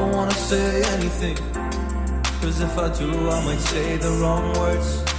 don't wanna say anything. Cause if I do, I might say the wrong words.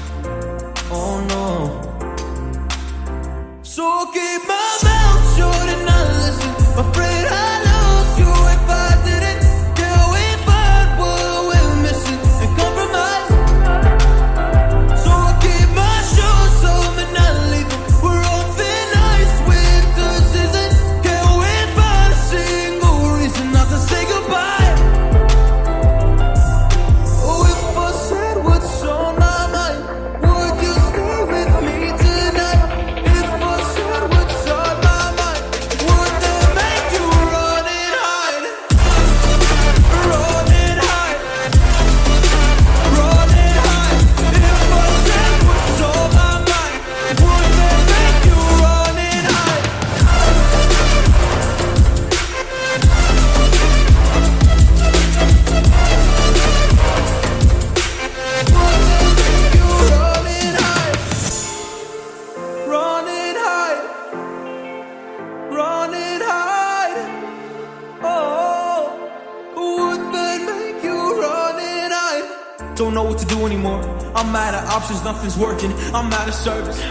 Don't know what to do anymore. I'm out of options, nothing's working. I'm out of service.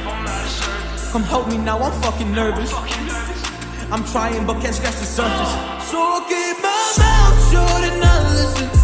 Come help me now, I'm fucking nervous. I'm trying but can't scratch the surface. So keep my mouth shut and I listen.